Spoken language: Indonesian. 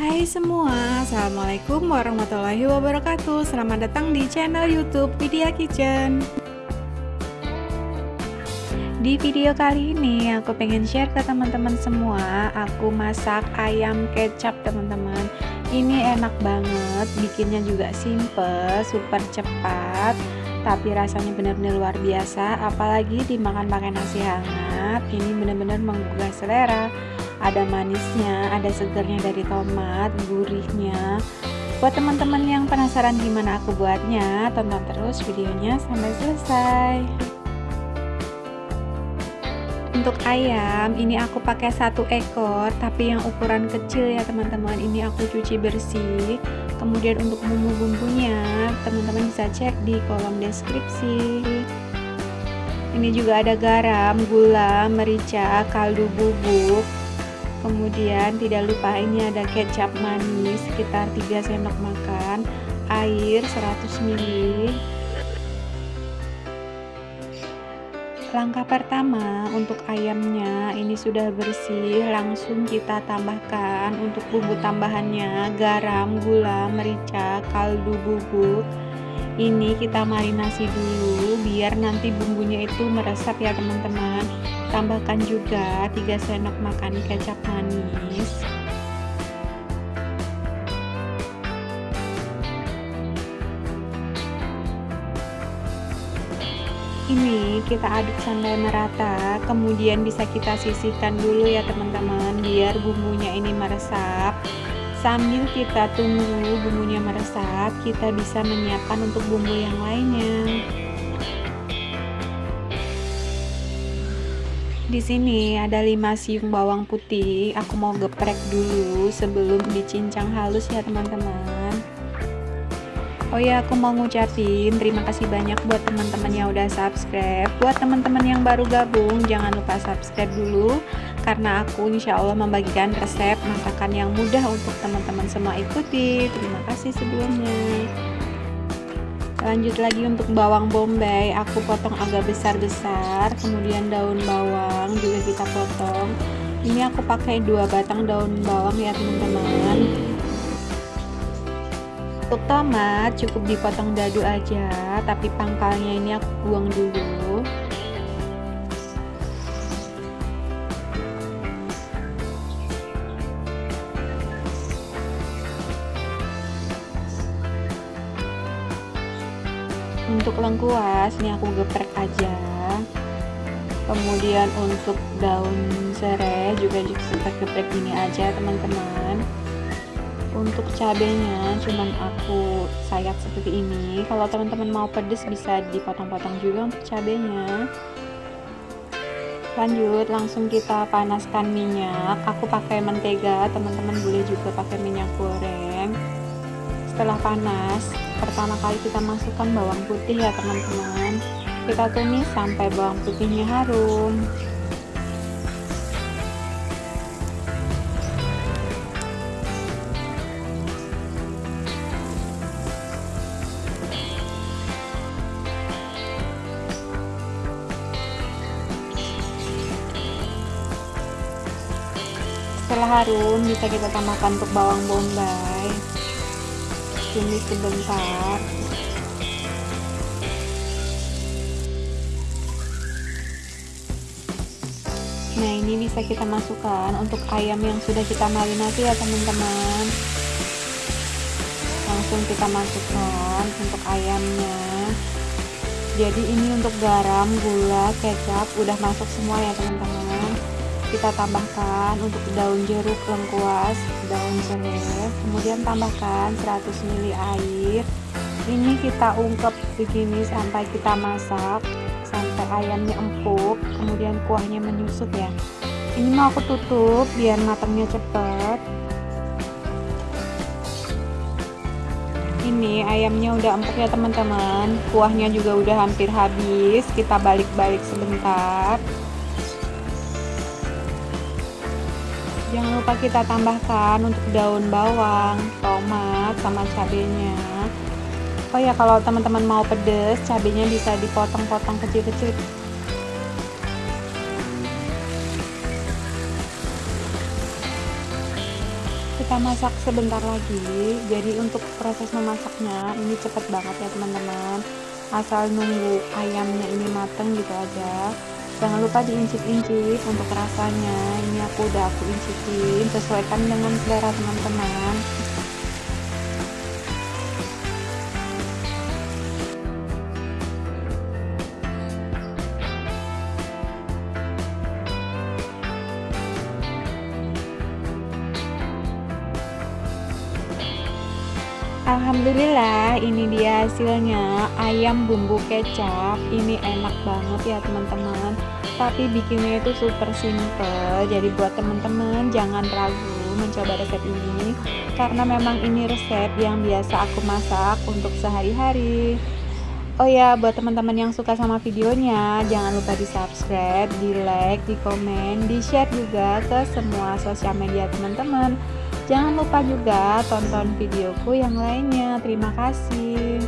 Hai semua, Assalamualaikum warahmatullahi wabarakatuh. Selamat datang di channel youtube Vidya Kitchen. Di video kali ini aku pengen share ke teman-teman semua. Aku masak ayam kecap teman-teman. Ini enak banget, bikinnya juga simple, super cepat Tapi rasanya benar-benar luar biasa. Apalagi dimakan pakai nasi hangat Ini benar-benar menggugah selera ada manisnya, ada segernya dari tomat, gurihnya. Buat teman-teman yang penasaran gimana aku buatnya, tonton terus videonya sampai selesai. Untuk ayam, ini aku pakai satu ekor, tapi yang ukuran kecil ya teman-teman. Ini aku cuci bersih. Kemudian untuk bumbu-bumbunya, teman-teman bisa cek di kolom deskripsi. Ini juga ada garam, gula, merica, kaldu bubuk, kemudian tidak lupa ini ada kecap manis sekitar 3 sendok makan air 100 ml langkah pertama untuk ayamnya ini sudah bersih langsung kita tambahkan untuk bumbu tambahannya garam, gula, merica, kaldu bubuk ini kita marinasi dulu biar nanti bumbunya itu meresap ya teman-teman. Tambahkan juga 3 sendok makan kecap manis. Ini kita aduk sampai merata kemudian bisa kita sisihkan dulu ya teman-teman biar bumbunya ini meresap Sambil kita tunggu bumbunya meresap, kita bisa menyiapkan untuk bumbu yang lainnya. Di sini ada 5 siung bawang putih. Aku mau geprek dulu sebelum dicincang halus ya, teman-teman. Oh ya, aku mau ngucapin terima kasih banyak buat teman-teman yang udah subscribe. Buat teman-teman yang baru gabung, jangan lupa subscribe dulu. Karena aku insya Allah membagikan resep masakan yang mudah untuk teman-teman semua ikuti. Terima kasih sebelumnya. Lanjut lagi untuk bawang bombay. Aku potong agak besar-besar kemudian daun bawang juga kita potong. Ini aku pakai dua batang daun bawang ya teman-teman tomat cukup dipotong dadu aja tapi pangkalnya ini aku buang dulu. Untuk lengkuas ini aku geprek aja. Kemudian untuk daun serai juga kita geprek gini aja teman-teman untuk cabenya cuman aku sayat seperti ini. Kalau teman-teman mau pedes bisa dipotong-potong juga untuk cabenya. Lanjut langsung kita panaskan minyak. Aku pakai mentega teman-teman boleh juga pakai minyak goreng. Setelah panas pertama kali kita masukkan bawang putih ya teman-teman. Kita tumis sampai bawang putihnya harum setelah harum bisa kita tambahkan untuk bawang bombay. Tumis sebentar. Nah ini bisa kita masukkan untuk ayam yang sudah kita marinasi ya teman-teman. Langsung kita masukkan untuk ayamnya. Jadi ini untuk garam, gula, kecap udah masuk semua ya teman-teman kita tambahkan untuk daun jeruk lengkuas daun serai kemudian tambahkan 100 ml air. Ini kita ungkep begini sampai kita masak sampai ayamnya empuk kemudian kuahnya menyusut ya. Ini mau aku tutup biar matangnya cepet. Ini ayamnya udah empuk ya teman-teman. Kuahnya juga udah hampir habis. Kita balik-balik sebentar jangan lupa kita tambahkan untuk daun bawang tomat sama cabenya. Oh ya kalau teman-teman mau pedes cabenya bisa dipotong-potong kecil-kecil. Kita masak sebentar lagi. Jadi untuk proses memasaknya ini cepet banget ya teman-teman. Asal nunggu ayamnya ini mateng gitu aja jangan lupa diincip-incip untuk rasanya. Ini aku udah aku incipin sesuaikan dengan selera teman-teman Alhamdulillah ini dia hasilnya. Ayam bumbu kecap ini enak banget ya teman-teman. Tapi bikinnya itu super simple. Jadi buat teman-teman jangan ragu mencoba resep ini. Karena memang ini resep yang biasa aku masak untuk sehari-hari Oh ya, buat teman-teman yang suka sama videonya, jangan lupa di subscribe, di like, di komen, di share juga ke semua sosial media teman-teman. Jangan lupa juga tonton videoku yang lainnya. Terima kasih.